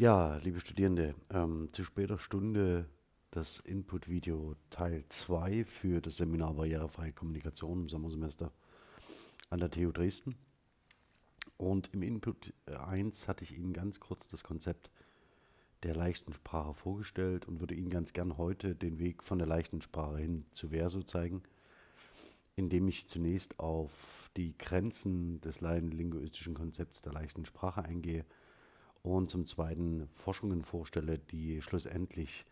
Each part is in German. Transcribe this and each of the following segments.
Ja, liebe Studierende, ähm, zu später Stunde das Input-Video Teil 2 für das Seminar Barrierefreie Kommunikation im Sommersemester an der TU Dresden. Und im Input 1 hatte ich Ihnen ganz kurz das Konzept der leichten Sprache vorgestellt und würde Ihnen ganz gern heute den Weg von der leichten Sprache hin zu Verso zeigen, indem ich zunächst auf die Grenzen des laienlinguistischen Konzepts der leichten Sprache eingehe – und zum Zweiten Forschungen vorstelle, die schlussendlich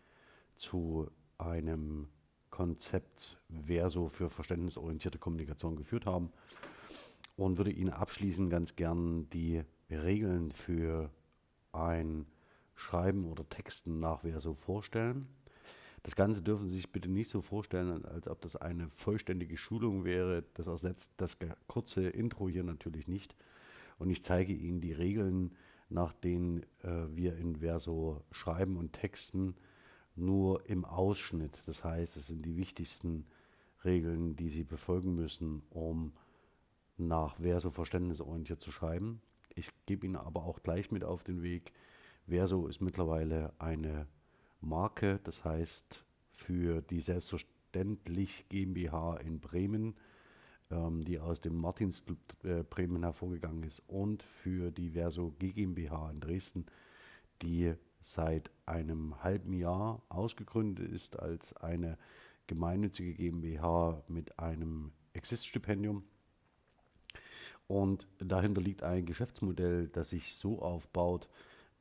zu einem Konzept Verso für verständnisorientierte Kommunikation geführt haben und würde Ihnen abschließend ganz gern die Regeln für ein Schreiben oder Texten nach Verso vorstellen. Das Ganze dürfen Sie sich bitte nicht so vorstellen, als ob das eine vollständige Schulung wäre. Das ersetzt das kurze Intro hier natürlich nicht. Und ich zeige Ihnen die Regeln, nach denen äh, wir in Verso schreiben und texten, nur im Ausschnitt. Das heißt, es sind die wichtigsten Regeln, die Sie befolgen müssen, um nach Verso verständnisorientiert zu schreiben. Ich gebe Ihnen aber auch gleich mit auf den Weg. Verso ist mittlerweile eine Marke, das heißt für die Selbstverständlich GmbH in Bremen ähm, die aus dem Martinsclub äh, Bremen hervorgegangen ist, und für die Verso GmbH in Dresden, die seit einem halben Jahr ausgegründet ist als eine gemeinnützige GmbH mit einem Exist-Stipendium. Und dahinter liegt ein Geschäftsmodell, das sich so aufbaut,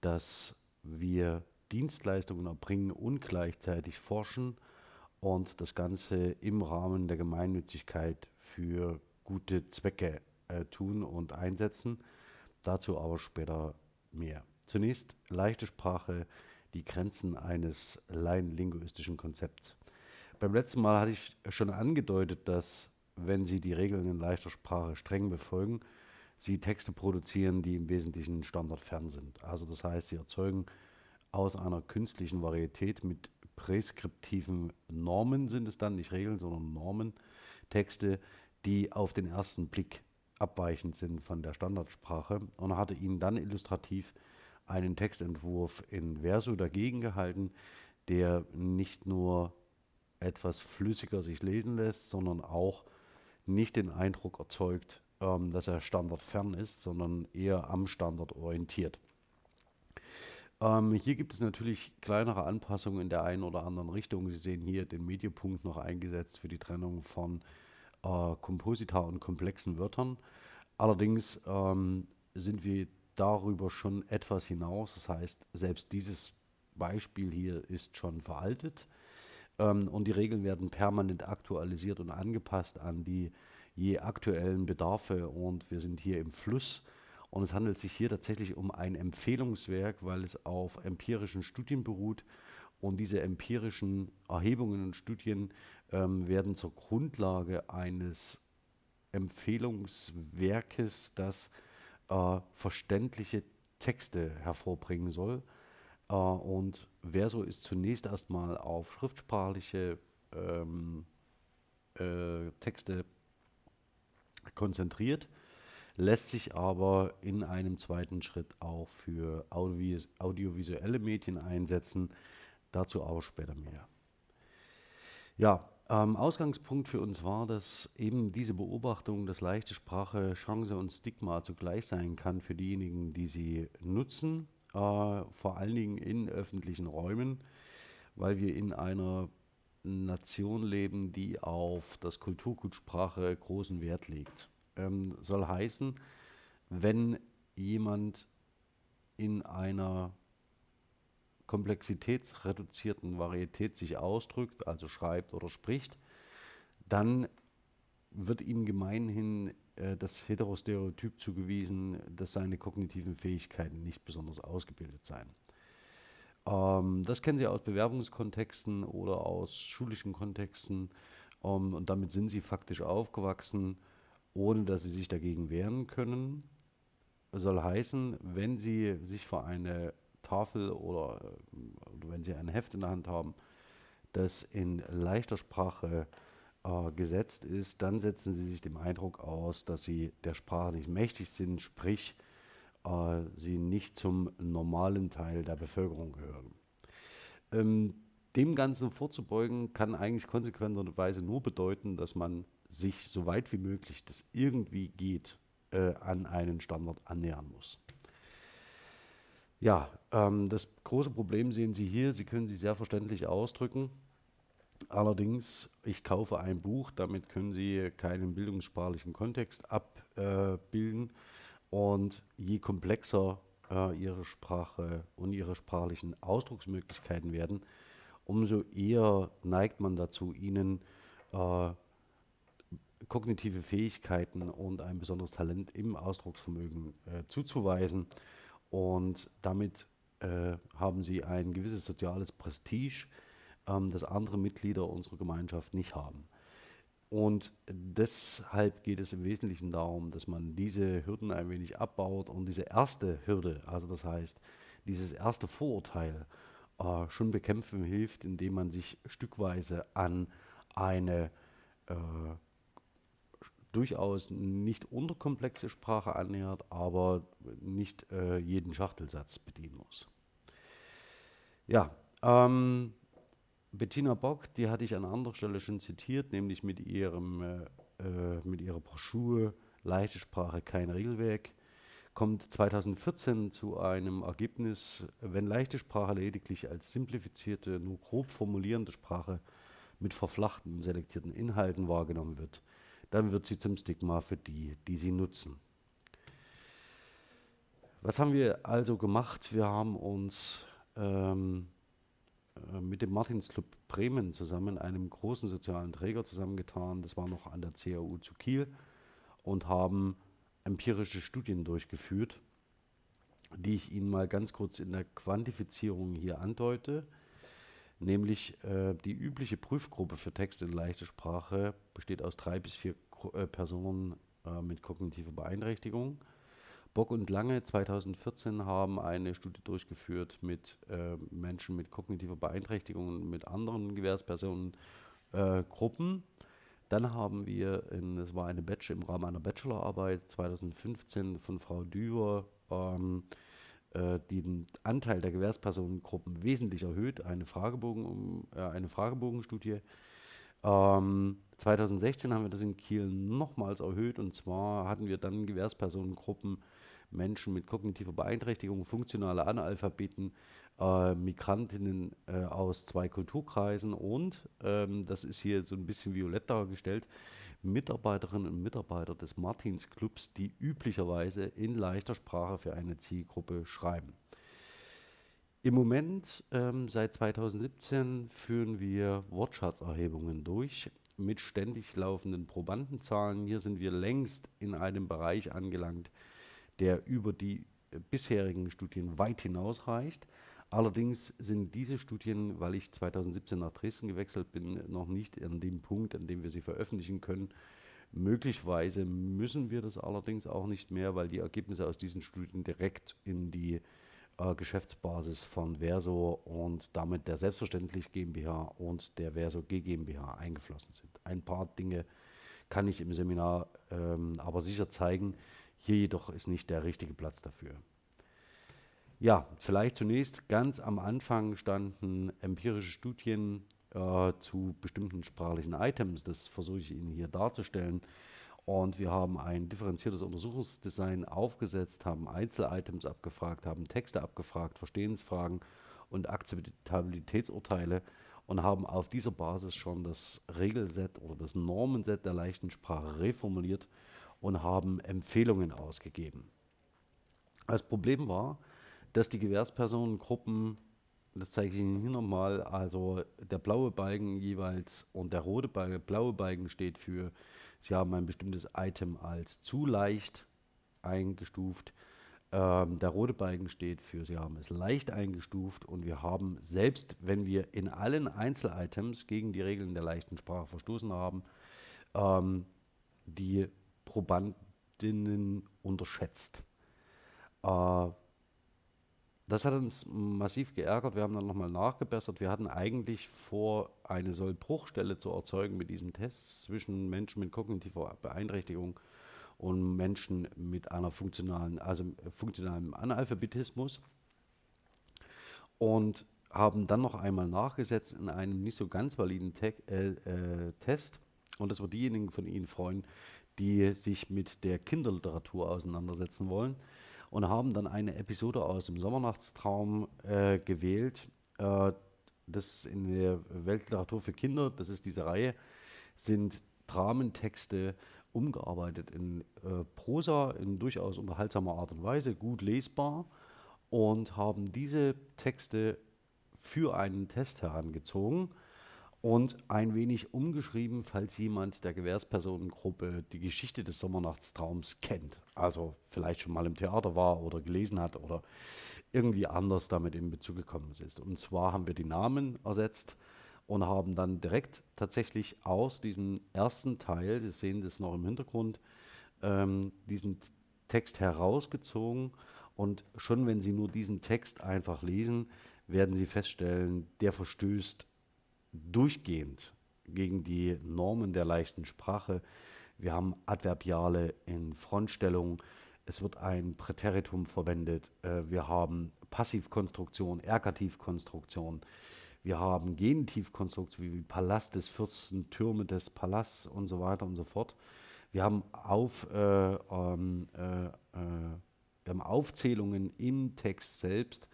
dass wir Dienstleistungen erbringen und gleichzeitig forschen und das Ganze im Rahmen der Gemeinnützigkeit für gute Zwecke äh, tun und einsetzen. Dazu aber später mehr. Zunächst leichte Sprache, die Grenzen eines laienlinguistischen Konzepts. Beim letzten Mal hatte ich schon angedeutet, dass wenn Sie die Regeln in leichter Sprache streng befolgen, Sie Texte produzieren, die im Wesentlichen standardfern sind. Also das heißt, Sie erzeugen aus einer künstlichen Varietät mit präskriptiven Normen sind es dann, nicht Regeln, sondern Normen, Texte, die auf den ersten Blick abweichend sind von der Standardsprache und hatte ihnen dann illustrativ einen Textentwurf in Verso dagegen gehalten, der nicht nur etwas flüssiger sich lesen lässt, sondern auch nicht den Eindruck erzeugt, ähm, dass er standardfern ist, sondern eher am Standard orientiert. Ähm, hier gibt es natürlich kleinere Anpassungen in der einen oder anderen Richtung. Sie sehen hier den Mediepunkt noch eingesetzt für die Trennung von äh, Komposita und komplexen Wörtern. Allerdings ähm, sind wir darüber schon etwas hinaus. Das heißt, selbst dieses Beispiel hier ist schon veraltet ähm, und die Regeln werden permanent aktualisiert und angepasst an die je aktuellen Bedarfe und wir sind hier im Fluss und es handelt sich hier tatsächlich um ein Empfehlungswerk, weil es auf empirischen Studien beruht. Und diese empirischen Erhebungen und Studien ähm, werden zur Grundlage eines Empfehlungswerkes, das äh, verständliche Texte hervorbringen soll. Äh, und Verso ist zunächst erstmal auf schriftsprachliche ähm, äh, Texte konzentriert lässt sich aber in einem zweiten Schritt auch für Audiovis audiovisuelle Medien einsetzen. Dazu auch später mehr. Ja, ähm, Ausgangspunkt für uns war, dass eben diese Beobachtung, dass leichte Sprache Chance und Stigma zugleich sein kann für diejenigen, die sie nutzen, äh, vor allen Dingen in öffentlichen Räumen, weil wir in einer Nation leben, die auf das Kulturgut Sprache großen Wert legt ähm, soll heißen, wenn jemand in einer komplexitätsreduzierten Varietät sich ausdrückt, also schreibt oder spricht, dann wird ihm gemeinhin äh, das Heterostereotyp zugewiesen, dass seine kognitiven Fähigkeiten nicht besonders ausgebildet seien. Ähm, das kennen Sie aus Bewerbungskontexten oder aus schulischen Kontexten ähm, und damit sind Sie faktisch aufgewachsen ohne dass sie sich dagegen wehren können. Soll heißen, wenn sie sich vor eine Tafel oder, oder wenn sie ein Heft in der Hand haben, das in leichter Sprache äh, gesetzt ist, dann setzen sie sich dem Eindruck aus, dass sie der Sprache nicht mächtig sind, sprich äh, sie nicht zum normalen Teil der Bevölkerung gehören. Ähm, dem Ganzen vorzubeugen, kann eigentlich konsequenterweise nur bedeuten, dass man sich so weit wie möglich, das irgendwie geht, äh, an einen Standard annähern muss. Ja, ähm, das große Problem sehen Sie hier. Sie können sich sehr verständlich ausdrücken. Allerdings, ich kaufe ein Buch, damit können Sie keinen bildungssprachlichen Kontext abbilden. Und je komplexer äh, Ihre Sprache und Ihre sprachlichen Ausdrucksmöglichkeiten werden, umso eher neigt man dazu, Ihnen äh, kognitive Fähigkeiten und ein besonderes Talent im Ausdrucksvermögen äh, zuzuweisen. Und damit äh, haben sie ein gewisses soziales Prestige, ähm, das andere Mitglieder unserer Gemeinschaft nicht haben. Und deshalb geht es im Wesentlichen darum, dass man diese Hürden ein wenig abbaut und diese erste Hürde, also das heißt, dieses erste Vorurteil äh, schon bekämpfen hilft, indem man sich stückweise an eine äh, durchaus nicht unterkomplexe Sprache annähert, aber nicht äh, jeden Schachtelsatz bedienen muss. Ja, ähm, Bettina Bock, die hatte ich an anderer Stelle schon zitiert, nämlich mit, ihrem, äh, äh mit ihrer Broschüre Leichte Sprache, kein Regelwerk, kommt 2014 zu einem Ergebnis, wenn leichte Sprache lediglich als simplifizierte, nur grob formulierende Sprache mit verflachten, selektierten Inhalten wahrgenommen wird, dann wird sie zum Stigma für die, die sie nutzen. Was haben wir also gemacht? Wir haben uns ähm, äh, mit dem Martinsclub Bremen zusammen, einem großen sozialen Träger, zusammengetan. Das war noch an der CAU zu Kiel und haben empirische Studien durchgeführt, die ich Ihnen mal ganz kurz in der Quantifizierung hier andeute. Nämlich äh, die übliche Prüfgruppe für Text in leichter Sprache besteht aus drei bis vier äh, Personen äh, mit kognitiver Beeinträchtigung. Bock und Lange 2014 haben eine Studie durchgeführt mit äh, Menschen mit kognitiver Beeinträchtigung und mit anderen Gewährspersonengruppen. Dann haben wir, in, das war eine Batch im Rahmen einer Bachelorarbeit 2015 von Frau Düwer, ähm, äh, den Anteil der Gewährspersonengruppen wesentlich erhöht, eine, Fragebogen, äh, eine Fragebogenstudie. Ähm, 2016 haben wir das in Kiel nochmals erhöht. Und zwar hatten wir dann Gewährspersonengruppen Menschen mit kognitiver Beeinträchtigung, funktionale Analphabeten, äh, Migrantinnen äh, aus zwei Kulturkreisen. Und, ähm, das ist hier so ein bisschen violett dargestellt, Mitarbeiterinnen und Mitarbeiter des Martins Clubs, die üblicherweise in leichter Sprache für eine Zielgruppe schreiben. Im Moment, ähm, seit 2017, führen wir Wortschatzerhebungen durch mit ständig laufenden Probandenzahlen. Hier sind wir längst in einem Bereich angelangt, der über die bisherigen Studien weit hinausreicht. Allerdings sind diese Studien, weil ich 2017 nach Dresden gewechselt bin, noch nicht an dem Punkt, an dem wir sie veröffentlichen können. Möglicherweise müssen wir das allerdings auch nicht mehr, weil die Ergebnisse aus diesen Studien direkt in die äh, Geschäftsbasis von Verso und damit der Selbstverständlich GmbH und der Verso G GmbH eingeflossen sind. Ein paar Dinge kann ich im Seminar ähm, aber sicher zeigen, hier jedoch ist nicht der richtige Platz dafür. Ja, vielleicht zunächst ganz am Anfang standen empirische Studien äh, zu bestimmten sprachlichen Items. Das versuche ich Ihnen hier darzustellen. Und wir haben ein differenziertes Untersuchungsdesign aufgesetzt, haben Einzelitems abgefragt, haben Texte abgefragt, Verstehensfragen und Akzeptabilitätsurteile und haben auf dieser Basis schon das Regelset oder das Normenset der leichten Sprache reformuliert und haben Empfehlungen ausgegeben. Das Problem war, dass die Gewährspersonengruppen, das zeige ich Ihnen hier nochmal, also der blaue Balken jeweils und der rote Balken, blaue Balken steht für, Sie haben ein bestimmtes Item als zu leicht eingestuft. Ähm, der rote Balken steht für, Sie haben es leicht eingestuft und wir haben, selbst wenn wir in allen Einzelitems gegen die Regeln der leichten Sprache verstoßen haben, ähm, die Probandinnen unterschätzt. Äh, das hat uns massiv geärgert. Wir haben dann nochmal nachgebessert. Wir hatten eigentlich vor, eine Sollbruchstelle zu erzeugen mit diesen Tests zwischen Menschen mit kognitiver Beeinträchtigung und Menschen mit einer funktionalen, also funktionalen Analphabetismus und haben dann noch einmal nachgesetzt in einem nicht so ganz validen Te äh, äh, Test. Und das wird diejenigen von Ihnen freuen, die sich mit der Kinderliteratur auseinandersetzen wollen. Und haben dann eine Episode aus dem Sommernachtstraum äh, gewählt. Äh, das in der Weltliteratur für Kinder, das ist diese Reihe, sind Dramentexte umgearbeitet in äh, Prosa in durchaus unterhaltsamer Art und Weise, gut lesbar und haben diese Texte für einen Test herangezogen und ein wenig umgeschrieben, falls jemand der Gewährspersonengruppe die Geschichte des Sommernachtstraums kennt. Also vielleicht schon mal im Theater war oder gelesen hat oder irgendwie anders damit in Bezug gekommen ist. Und zwar haben wir die Namen ersetzt und haben dann direkt tatsächlich aus diesem ersten Teil, Sie sehen das noch im Hintergrund, ähm, diesen Text herausgezogen. Und schon wenn Sie nur diesen Text einfach lesen, werden Sie feststellen, der verstößt durchgehend gegen die Normen der leichten Sprache. Wir haben Adverbiale in Frontstellung. Es wird ein Präteritum verwendet. Äh, wir haben Passivkonstruktion, Ergativkonstruktion. Wir haben Genitivkonstruktionen wie Palast des Fürsten, Türme des Palasts und so weiter und so fort. Wir haben, auf, äh, ähm, äh, äh, wir haben Aufzählungen im Text selbst,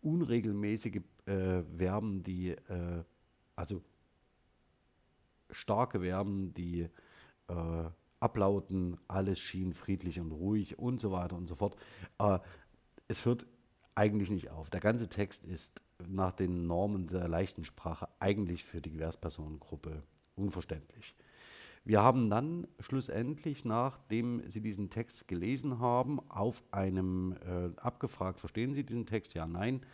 unregelmäßige äh, Verben, die, äh, also starke Verben, die äh, ablauten, alles schien friedlich und ruhig und so weiter und so fort. es hört eigentlich nicht auf. Der ganze Text ist nach den Normen der leichten Sprache eigentlich für die Gewährspersonengruppe unverständlich. Wir haben dann schlussendlich, nachdem Sie diesen Text gelesen haben, auf einem äh, abgefragt, verstehen Sie diesen Text? Ja, nein.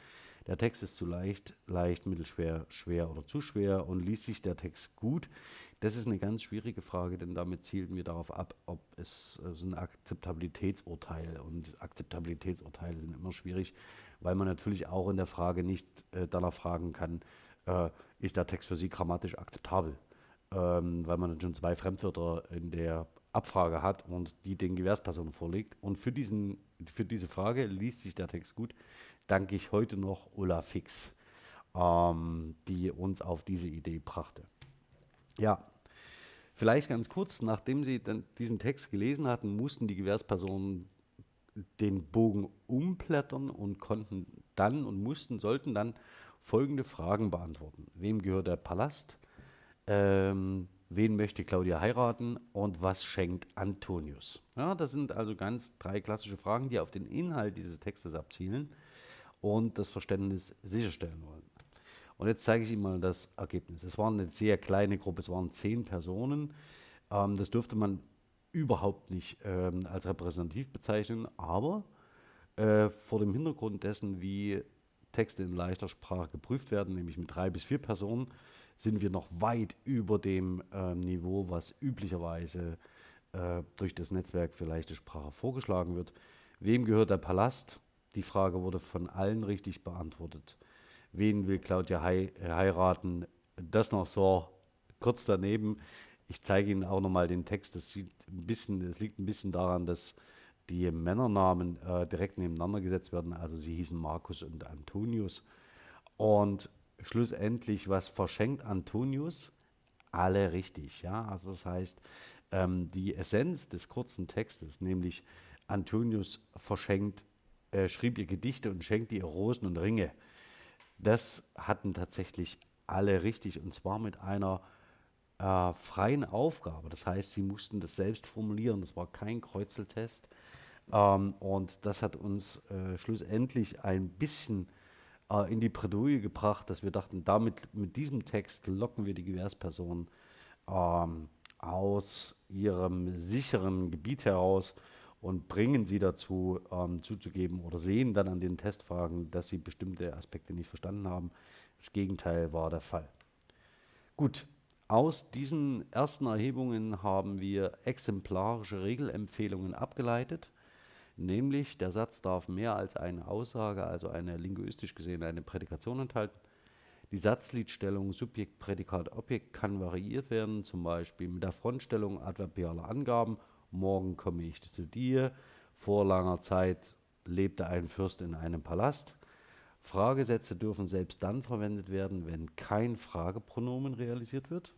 Der Text ist zu leicht, leicht, mittelschwer, schwer oder zu schwer und liest sich der Text gut? Das ist eine ganz schwierige Frage, denn damit zielten wir darauf ab, ob es äh, so ein Akzeptabilitätsurteil und Akzeptabilitätsurteile sind immer schwierig, weil man natürlich auch in der Frage nicht äh, danach fragen kann, äh, ist der Text für Sie grammatisch akzeptabel? Ähm, weil man dann schon zwei Fremdwörter in der Abfrage hat und die den Gewährspersonen vorlegt. Und für, diesen, für diese Frage liest sich der Text gut, danke ich heute noch Ulla Fix, ähm, die uns auf diese Idee brachte. Ja, vielleicht ganz kurz, nachdem Sie dann diesen Text gelesen hatten, mussten die Gewährspersonen den Bogen umblättern und konnten dann und mussten, sollten dann folgende Fragen beantworten. Wem gehört der Palast? Ähm, wen möchte Claudia heiraten und was schenkt Antonius? Ja, das sind also ganz drei klassische Fragen, die auf den Inhalt dieses Textes abzielen und das Verständnis sicherstellen wollen. Und jetzt zeige ich Ihnen mal das Ergebnis. Es war eine sehr kleine Gruppe, es waren zehn Personen. Ähm, das dürfte man überhaupt nicht ähm, als repräsentativ bezeichnen, aber äh, vor dem Hintergrund dessen, wie Texte in leichter Sprache geprüft werden, nämlich mit drei bis vier Personen, sind wir noch weit über dem äh, Niveau, was üblicherweise äh, durch das Netzwerk für leichte Sprache vorgeschlagen wird. Wem gehört der Palast? Die Frage wurde von allen richtig beantwortet. Wen will Claudia hei heiraten? Das noch so kurz daneben. Ich zeige Ihnen auch nochmal den Text. Das, sieht ein bisschen, das liegt ein bisschen daran, dass die Männernamen äh, direkt nebeneinander gesetzt werden. Also sie hießen Markus und Antonius. Und schlussendlich, was verschenkt Antonius? Alle richtig. Ja? Also das heißt, ähm, die Essenz des kurzen Textes, nämlich Antonius verschenkt, äh, schrieb ihr Gedichte und schenkte ihr Rosen und Ringe. Das hatten tatsächlich alle richtig und zwar mit einer äh, freien Aufgabe. Das heißt, sie mussten das selbst formulieren. Das war kein Kreuzeltest. Ähm, und das hat uns äh, schlussendlich ein bisschen äh, in die Bredouille gebracht, dass wir dachten, damit mit diesem Text locken wir die Gewährsperson ähm, aus ihrem sicheren Gebiet heraus und bringen sie dazu, ähm, zuzugeben oder sehen dann an den Testfragen, dass sie bestimmte Aspekte nicht verstanden haben. Das Gegenteil war der Fall. Gut, aus diesen ersten Erhebungen haben wir exemplarische Regelempfehlungen abgeleitet, nämlich der Satz darf mehr als eine Aussage, also eine linguistisch gesehen eine Prädikation enthalten. Die Satzliedstellung Subjekt, Prädikat, Objekt kann variiert werden, zum Beispiel mit der Frontstellung adverbialer Angaben morgen komme ich zu dir. Vor langer Zeit lebte ein Fürst in einem Palast. Fragesätze dürfen selbst dann verwendet werden, wenn kein Fragepronomen realisiert wird.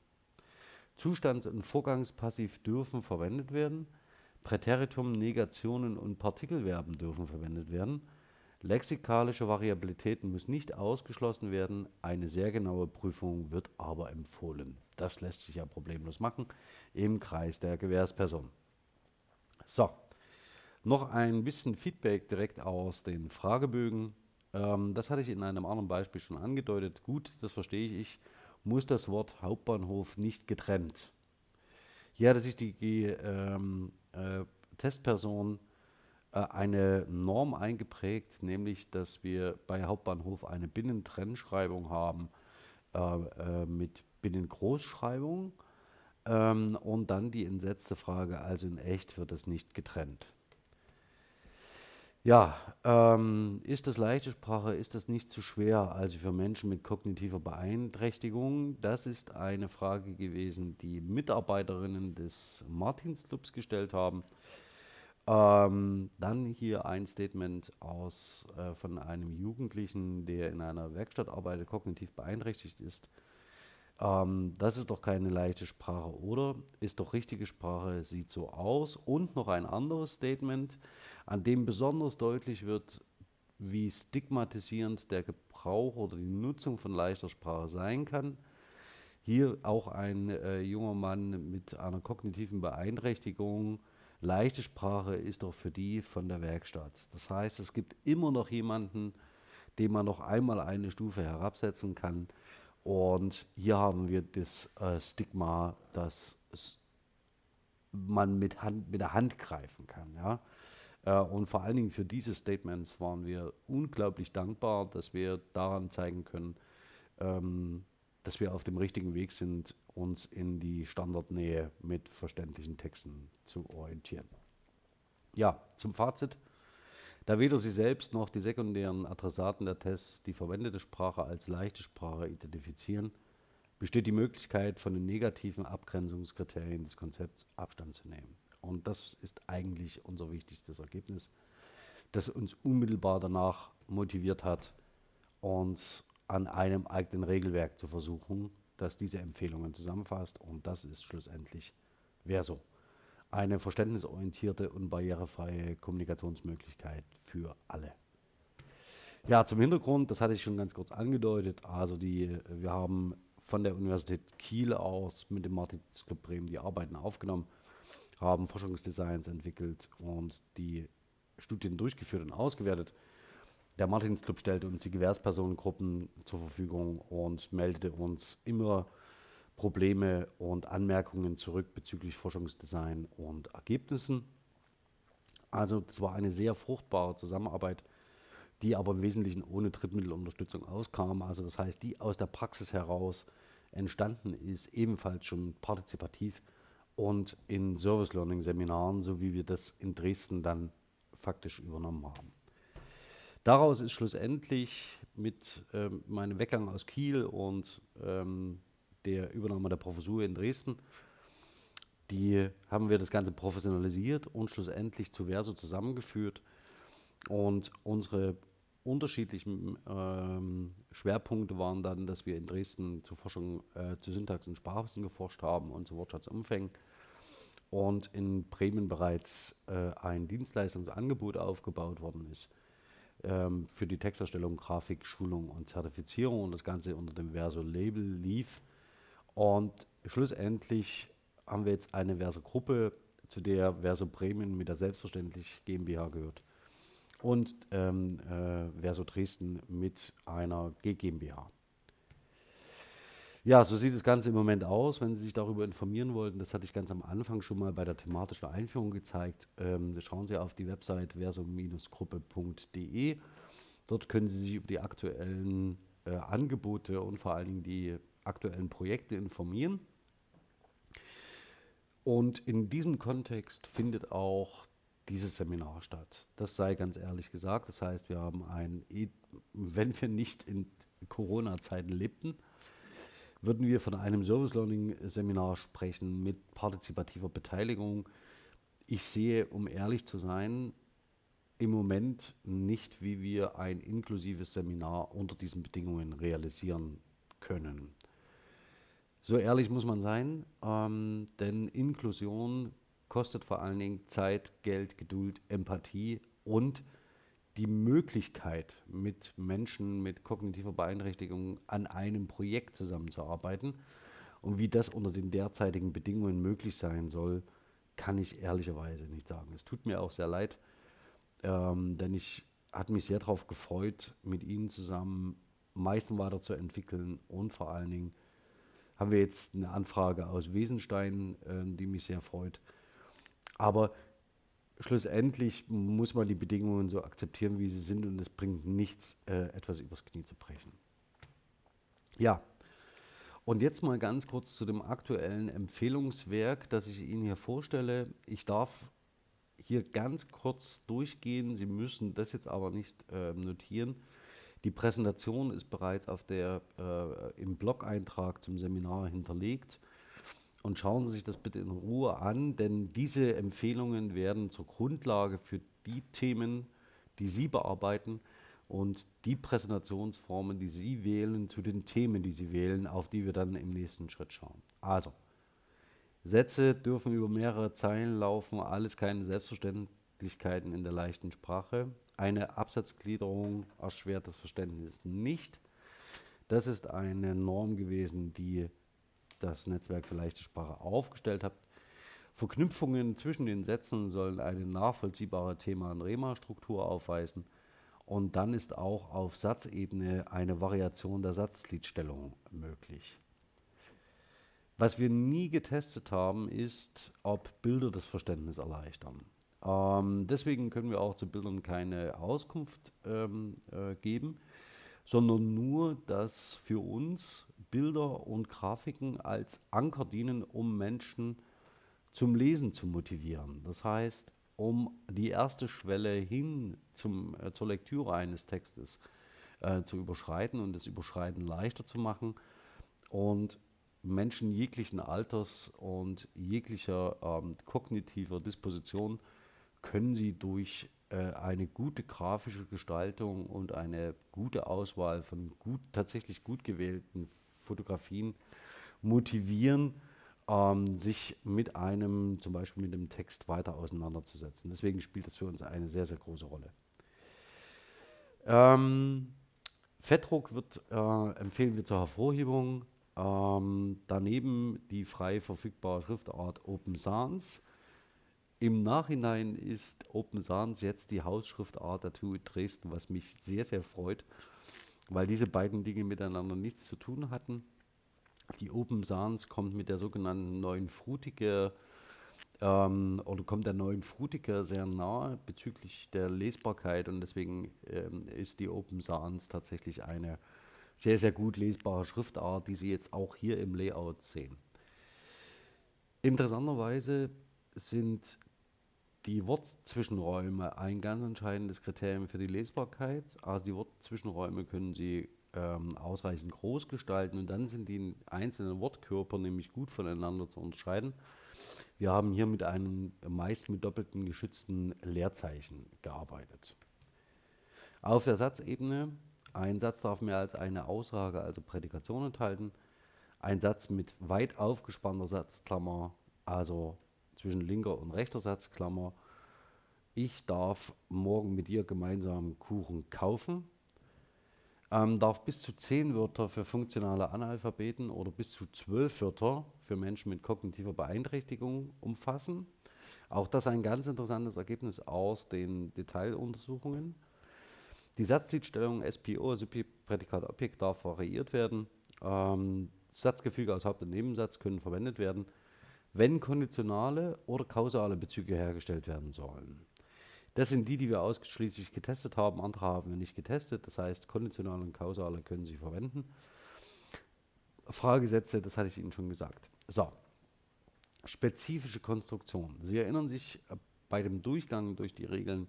Zustands- und Vorgangspassiv dürfen verwendet werden. Präteritum, Negationen und Partikelverben dürfen verwendet werden. Lexikalische Variabilität muss nicht ausgeschlossen werden. Eine sehr genaue Prüfung wird aber empfohlen. Das lässt sich ja problemlos machen im Kreis der Gewährsperson. So, noch ein bisschen Feedback direkt aus den Fragebögen. Ähm, das hatte ich in einem anderen Beispiel schon angedeutet. Gut, das verstehe ich. Muss das Wort Hauptbahnhof nicht getrennt. Hier hatte sich die ähm, äh, Testperson äh, eine Norm eingeprägt, nämlich dass wir bei Hauptbahnhof eine Binnentrennschreibung haben äh, äh, mit Binnengroßschreibung ähm, und dann die entsetzte Frage, also in echt wird es nicht getrennt. Ja, ähm, ist das leichte Sprache, ist das nicht zu schwer, also für Menschen mit kognitiver Beeinträchtigung? Das ist eine Frage gewesen, die Mitarbeiterinnen des Martinsclubs gestellt haben. Ähm, dann hier ein Statement aus äh, von einem Jugendlichen, der in einer Werkstatt arbeitet, kognitiv beeinträchtigt ist. Ähm, das ist doch keine leichte Sprache, oder? Ist doch richtige Sprache, sieht so aus. Und noch ein anderes Statement, an dem besonders deutlich wird, wie stigmatisierend der Gebrauch oder die Nutzung von leichter Sprache sein kann. Hier auch ein äh, junger Mann mit einer kognitiven Beeinträchtigung. Leichte Sprache ist doch für die von der Werkstatt. Das heißt, es gibt immer noch jemanden, den man noch einmal eine Stufe herabsetzen kann. Und hier haben wir das äh, Stigma, dass man mit, Hand, mit der Hand greifen kann. Ja? Äh, und vor allen Dingen für diese Statements waren wir unglaublich dankbar, dass wir daran zeigen können, ähm, dass wir auf dem richtigen Weg sind, uns in die Standardnähe mit verständlichen Texten zu orientieren. Ja, zum Fazit. Da weder Sie selbst noch die sekundären Adressaten der Tests die verwendete Sprache als leichte Sprache identifizieren, besteht die Möglichkeit, von den negativen Abgrenzungskriterien des Konzepts Abstand zu nehmen. Und das ist eigentlich unser wichtigstes Ergebnis, das uns unmittelbar danach motiviert hat, uns an einem eigenen Regelwerk zu versuchen, das diese Empfehlungen zusammenfasst. Und das ist schlussendlich Verso eine verständnisorientierte und barrierefreie Kommunikationsmöglichkeit für alle. Ja, zum Hintergrund, das hatte ich schon ganz kurz angedeutet. Also die, wir haben von der Universität Kiel aus mit dem Martins Club Bremen die Arbeiten aufgenommen, haben Forschungsdesigns entwickelt und die Studien durchgeführt und ausgewertet. Der Martins Club stellte uns die Gewährspersonengruppen zur Verfügung und meldete uns immer Probleme und Anmerkungen zurück bezüglich Forschungsdesign und Ergebnissen. Also es war eine sehr fruchtbare Zusammenarbeit, die aber im Wesentlichen ohne Drittmittelunterstützung auskam. Also das heißt, die aus der Praxis heraus entstanden ist, ebenfalls schon partizipativ und in Service Learning Seminaren, so wie wir das in Dresden dann faktisch übernommen haben. Daraus ist schlussendlich mit ähm, meinem Weggang aus Kiel und ähm, der Übernahme der Professur in Dresden. Die haben wir das Ganze professionalisiert und schlussendlich zu Verso zusammengeführt. Und unsere unterschiedlichen ähm, Schwerpunkte waren dann, dass wir in Dresden zur Forschung äh, zu Syntax und Sprachwissen geforscht haben und zu Wortschatzumfängen und in Bremen bereits äh, ein Dienstleistungsangebot aufgebaut worden ist ähm, für die Texterstellung, Grafik, Schulung und Zertifizierung und das Ganze unter dem Verso-Label lief und schlussendlich haben wir jetzt eine Verso-Gruppe, zu der Verso Bremen mit der Selbstverständlich GmbH gehört und ähm, äh, Verso Dresden mit einer GmbH. Ja, so sieht das Ganze im Moment aus. Wenn Sie sich darüber informieren wollten, das hatte ich ganz am Anfang schon mal bei der thematischen Einführung gezeigt. Ähm, schauen Sie auf die Website verso-gruppe.de. Dort können Sie sich über die aktuellen äh, Angebote und vor allen Dingen die aktuellen Projekte informieren. Und in diesem Kontext findet auch dieses Seminar statt. Das sei ganz ehrlich gesagt. Das heißt, wir haben ein, wenn wir nicht in Corona-Zeiten lebten, würden wir von einem Service Learning Seminar sprechen mit partizipativer Beteiligung. ich sehe, um ehrlich zu sein, im Moment nicht, wie wir ein inklusives Seminar unter diesen Bedingungen realisieren können. So ehrlich muss man sein, ähm, denn Inklusion kostet vor allen Dingen Zeit, Geld, Geduld, Empathie und die Möglichkeit, mit Menschen mit kognitiver Beeinträchtigung an einem Projekt zusammenzuarbeiten. Und wie das unter den derzeitigen Bedingungen möglich sein soll, kann ich ehrlicherweise nicht sagen. Es tut mir auch sehr leid, ähm, denn ich hatte mich sehr darauf gefreut, mit Ihnen zusammen Meißen weiterzuentwickeln und vor allen Dingen haben wir jetzt eine Anfrage aus Wesenstein, äh, die mich sehr freut. Aber schlussendlich muss man die Bedingungen so akzeptieren, wie sie sind und es bringt nichts, äh, etwas übers Knie zu brechen. Ja, und jetzt mal ganz kurz zu dem aktuellen Empfehlungswerk, das ich Ihnen hier vorstelle. Ich darf hier ganz kurz durchgehen. Sie müssen das jetzt aber nicht äh, notieren. Die Präsentation ist bereits auf der, äh, im Blog-Eintrag zum Seminar hinterlegt. Und schauen Sie sich das bitte in Ruhe an, denn diese Empfehlungen werden zur Grundlage für die Themen, die Sie bearbeiten und die Präsentationsformen, die Sie wählen, zu den Themen, die Sie wählen, auf die wir dann im nächsten Schritt schauen. Also, Sätze dürfen über mehrere Zeilen laufen, alles keine Selbstverständlichkeiten in der leichten Sprache. Eine Absatzgliederung erschwert das Verständnis nicht. Das ist eine Norm gewesen, die das Netzwerk für leichte Sprache aufgestellt hat. Verknüpfungen zwischen den Sätzen sollen eine nachvollziehbare Thema- und Rema-Struktur aufweisen. Und dann ist auch auf Satzebene eine Variation der Satzgliedstellung möglich. Was wir nie getestet haben, ist, ob Bilder das Verständnis erleichtern. Ähm, deswegen können wir auch zu Bildern keine Auskunft ähm, äh, geben, sondern nur, dass für uns Bilder und Grafiken als Anker dienen, um Menschen zum Lesen zu motivieren. Das heißt, um die erste Schwelle hin zum, äh, zur Lektüre eines Textes äh, zu überschreiten und das Überschreiten leichter zu machen und Menschen jeglichen Alters und jeglicher ähm, kognitiver Disposition können sie durch äh, eine gute grafische Gestaltung und eine gute Auswahl von gut, tatsächlich gut gewählten Fotografien motivieren, ähm, sich mit einem, zum Beispiel mit dem Text weiter auseinanderzusetzen. Deswegen spielt das für uns eine sehr, sehr große Rolle. Ähm, Fettdruck wird, äh, empfehlen wir zur Hervorhebung. Ähm, daneben die frei verfügbare Schriftart Open Sans. Im Nachhinein ist Open Sans jetzt die Hausschriftart der TU Dresden, was mich sehr, sehr freut, weil diese beiden Dinge miteinander nichts zu tun hatten. Die Open Sans kommt mit der sogenannten neuen Frutiger ähm, oder kommt der neuen Frutiger sehr nahe bezüglich der Lesbarkeit und deswegen ähm, ist die Open Sans tatsächlich eine sehr, sehr gut lesbare Schriftart, die Sie jetzt auch hier im Layout sehen. Interessanterweise sind die Wortzwischenräume ein ganz entscheidendes Kriterium für die Lesbarkeit. Also die Wortzwischenräume können Sie ähm, ausreichend groß gestalten und dann sind die einzelnen Wortkörper nämlich gut voneinander zu unterscheiden. Wir haben hier mit einem meist mit doppelten geschützten Leerzeichen gearbeitet. Auf der Satzebene, ein Satz darf mehr als eine Aussage, also Prädikation enthalten. Ein Satz mit weit aufgespannter Satzklammer, also zwischen linker und rechter Satzklammer. Ich darf morgen mit dir gemeinsam Kuchen kaufen ähm, darf bis zu zehn Wörter für funktionale Analphabeten oder bis zu zwölf Wörter für Menschen mit kognitiver Beeinträchtigung umfassen. Auch das ein ganz interessantes Ergebnis aus den Detailuntersuchungen. Die Satzgliedstellung SPO, Subjekt, Prädikat, Objekt, darf variiert werden. Ähm, Satzgefüge aus Haupt- und Nebensatz können verwendet werden, wenn konditionale oder kausale Bezüge hergestellt werden sollen. Das sind die, die wir ausschließlich getestet haben. Andere haben wir nicht getestet. Das heißt, konditionale und kausale können Sie verwenden. Fragesätze, das hatte ich Ihnen schon gesagt. So, spezifische Konstruktion. Sie erinnern sich äh, bei dem Durchgang durch die Regeln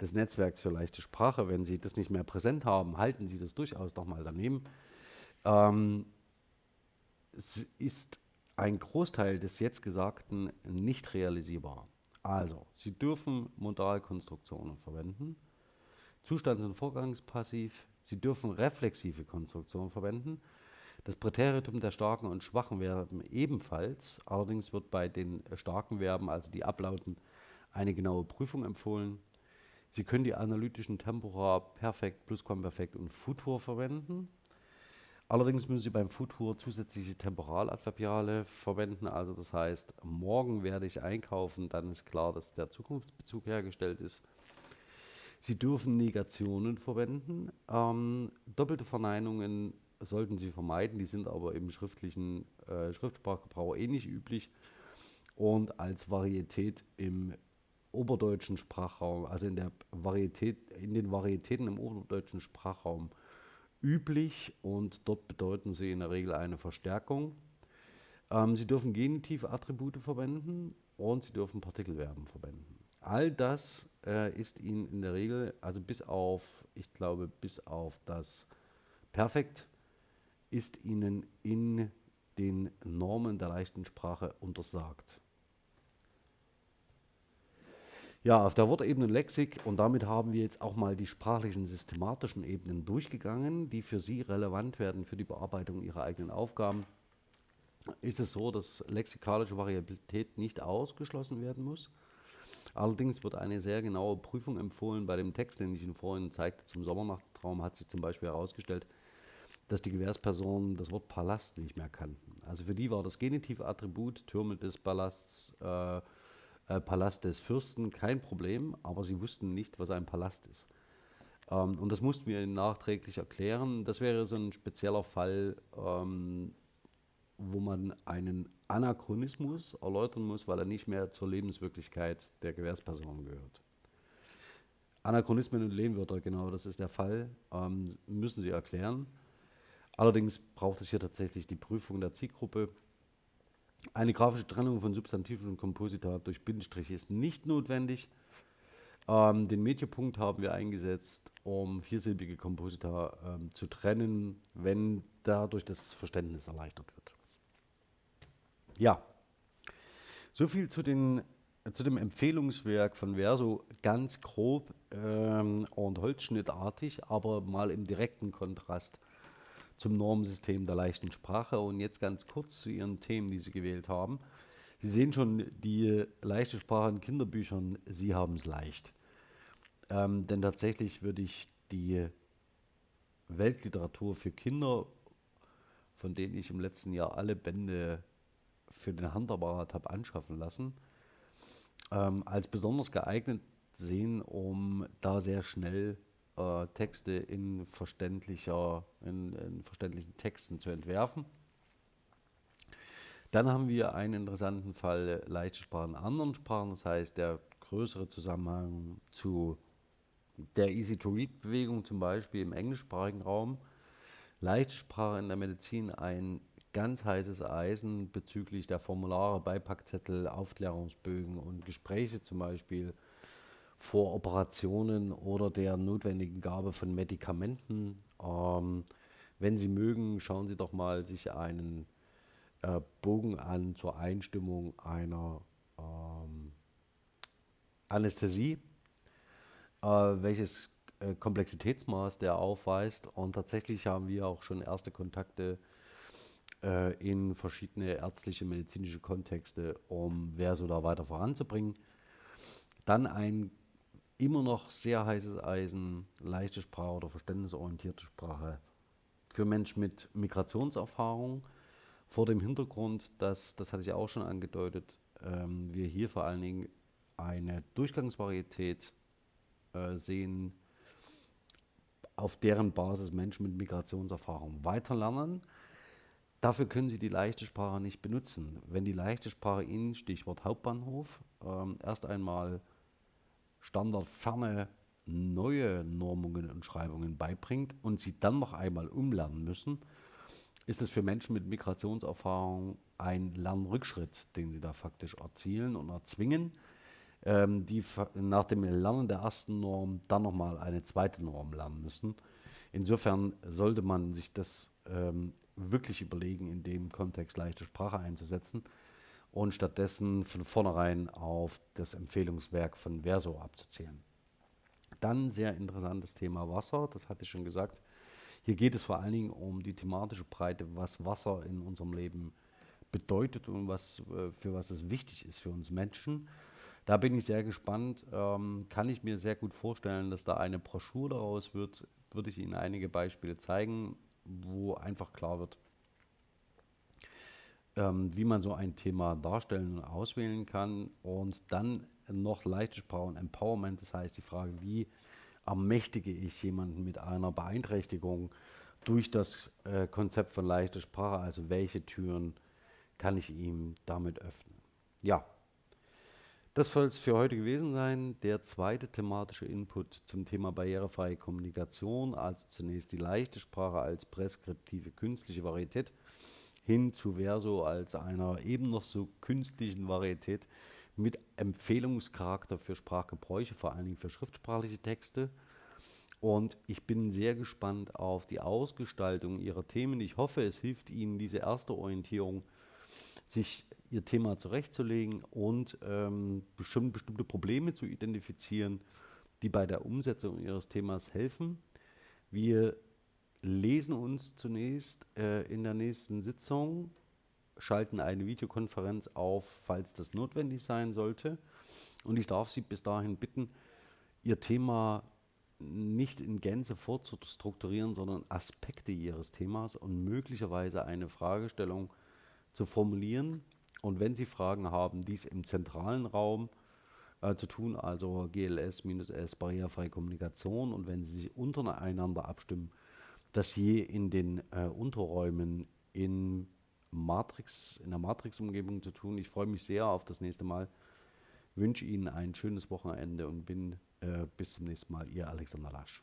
des Netzwerks für leichte Sprache, wenn Sie das nicht mehr präsent haben, halten Sie das durchaus noch mal daneben. Ähm, es ist ein Großteil des jetzt Gesagten nicht realisierbar. Also, Sie dürfen Modalkonstruktionen verwenden, Zustands- und Vorgangspassiv, Sie dürfen reflexive Konstruktionen verwenden, das Präteritum der starken und schwachen Verben ebenfalls, allerdings wird bei den starken Verben, also die ablauten, eine genaue Prüfung empfohlen. Sie können die analytischen Tempora Perfekt, Plusquamperfekt und Futur verwenden. Allerdings müssen Sie beim Futur zusätzliche Temporaladverbiale verwenden. Also das heißt, morgen werde ich einkaufen, dann ist klar, dass der Zukunftsbezug hergestellt ist. Sie dürfen Negationen verwenden. Ähm, doppelte Verneinungen sollten Sie vermeiden, die sind aber im schriftlichen äh, Schriftsprachgebrauch eh nicht üblich. Und als Varietät im oberdeutschen Sprachraum, also in der Varietät, in den Varietäten im oberdeutschen Sprachraum üblich und dort bedeuten sie in der Regel eine Verstärkung. Ähm, sie dürfen Genitivattribute verwenden und sie dürfen Partikelverben verwenden. All das äh, ist ihnen in der Regel, also bis auf, ich glaube, bis auf das Perfekt, ist ihnen in den Normen der leichten Sprache untersagt. Ja, auf der Wortebene Lexik und damit haben wir jetzt auch mal die sprachlichen systematischen Ebenen durchgegangen, die für Sie relevant werden für die Bearbeitung Ihrer eigenen Aufgaben. Ist es so, dass lexikalische Variabilität nicht ausgeschlossen werden muss. Allerdings wird eine sehr genaue Prüfung empfohlen. Bei dem Text, den ich Ihnen vorhin zeigte zum Sommernachtraum, hat sich zum Beispiel herausgestellt, dass die Gewährspersonen das Wort Palast nicht mehr kannten. Also für die war das Genitivattribut Türme des Palasts äh, äh, Palast des Fürsten kein Problem, aber sie wussten nicht, was ein Palast ist. Ähm, und das mussten wir ihnen nachträglich erklären. Das wäre so ein spezieller Fall, ähm, wo man einen Anachronismus erläutern muss, weil er nicht mehr zur Lebenswirklichkeit der Gewährsperson gehört. Anachronismen und Lehnwörter, genau, das ist der Fall, ähm, müssen Sie erklären. Allerdings braucht es hier tatsächlich die Prüfung der Zielgruppe. Eine grafische Trennung von Substantiv und Komposita durch Bindestriche ist nicht notwendig. Ähm, den Mediapunkt haben wir eingesetzt, um viersilbige Komposita ähm, zu trennen, wenn dadurch das Verständnis erleichtert wird. Ja, soviel zu, den, zu dem Empfehlungswerk von Verso, ganz grob ähm, und holzschnittartig, aber mal im direkten Kontrast zum Normsystem der leichten Sprache. Und jetzt ganz kurz zu Ihren Themen, die Sie gewählt haben. Sie sehen schon, die leichte Sprache in Kinderbüchern, Sie haben es leicht. Ähm, denn tatsächlich würde ich die Weltliteratur für Kinder, von denen ich im letzten Jahr alle Bände für den Handapparat habe anschaffen lassen, ähm, als besonders geeignet sehen, um da sehr schnell äh, Texte in, verständlicher, in, in verständlichen Texten zu entwerfen. Dann haben wir einen interessanten Fall leichte Sprachen in anderen Sprachen, das heißt der größere Zusammenhang zu der Easy-to-Read-Bewegung zum Beispiel im englischsprachigen Raum. Leichtsprache in der Medizin ein ganz heißes Eisen bezüglich der Formulare, Beipackzettel, Aufklärungsbögen und Gespräche zum Beispiel vor Operationen oder der notwendigen Gabe von Medikamenten. Ähm, wenn Sie mögen, schauen Sie doch mal sich einen äh, Bogen an zur Einstimmung einer ähm, Anästhesie, äh, welches äh, Komplexitätsmaß der aufweist. Und tatsächlich haben wir auch schon erste Kontakte äh, in verschiedene ärztliche, medizinische Kontexte, um Verso da weiter voranzubringen. Dann ein immer noch sehr heißes Eisen, leichte Sprache oder verständnisorientierte Sprache für Menschen mit Migrationserfahrung. Vor dem Hintergrund, dass, das hatte ich auch schon angedeutet, ähm, wir hier vor allen Dingen eine Durchgangsvarietät äh, sehen, auf deren Basis Menschen mit Migrationserfahrung weiterlernen. Dafür können Sie die leichte Sprache nicht benutzen. Wenn die leichte Sprache Ihnen, Stichwort Hauptbahnhof, ähm, erst einmal standardferne neue Normungen und Schreibungen beibringt und sie dann noch einmal umlernen müssen, ist es für Menschen mit Migrationserfahrung ein Lernrückschritt, den sie da faktisch erzielen und erzwingen, ähm, die nach dem Lernen der ersten Norm dann nochmal eine zweite Norm lernen müssen. Insofern sollte man sich das ähm, wirklich überlegen, in dem Kontext leichte Sprache einzusetzen und stattdessen von vornherein auf das Empfehlungswerk von Verso abzuzielen. Dann sehr interessantes Thema Wasser, das hatte ich schon gesagt. Hier geht es vor allen Dingen um die thematische Breite, was Wasser in unserem Leben bedeutet und was, äh, für was es wichtig ist für uns Menschen. Da bin ich sehr gespannt. Ähm, kann ich mir sehr gut vorstellen, dass da eine Broschüre daraus wird. Würde ich Ihnen einige Beispiele zeigen, wo einfach klar wird, ähm, wie man so ein Thema darstellen und auswählen kann. Und dann noch leichte Sprache und Empowerment, das heißt die Frage, wie ermächtige ich jemanden mit einer Beeinträchtigung durch das äh, Konzept von leichter Sprache, also welche Türen kann ich ihm damit öffnen. Ja, das soll es für heute gewesen sein. Der zweite thematische Input zum Thema barrierefreie Kommunikation, also zunächst die leichte Sprache als präskriptive künstliche Varietät hin zu Verso als einer eben noch so künstlichen Varietät mit Empfehlungscharakter für Sprachgebräuche, vor allen Dingen für schriftsprachliche Texte. Und ich bin sehr gespannt auf die Ausgestaltung Ihrer Themen. Ich hoffe, es hilft Ihnen diese erste Orientierung, sich Ihr Thema zurechtzulegen und ähm, bestimmt, bestimmte Probleme zu identifizieren, die bei der Umsetzung Ihres Themas helfen. Wir lesen uns zunächst äh, in der nächsten Sitzung, schalten eine Videokonferenz auf, falls das notwendig sein sollte. Und ich darf Sie bis dahin bitten, Ihr Thema nicht in Gänze vorzustrukturieren, sondern Aspekte Ihres Themas und möglicherweise eine Fragestellung zu formulieren. Und wenn Sie Fragen haben, dies im zentralen Raum äh, zu tun, also GLS-S, barrierefreie Kommunikation. Und wenn Sie sich untereinander abstimmen, das je in den äh, Unterräumen in Matrix, in der Matrix-Umgebung zu tun. Ich freue mich sehr auf das nächste Mal. Wünsche Ihnen ein schönes Wochenende und bin äh, bis zum nächsten Mal, Ihr Alexander Lasch.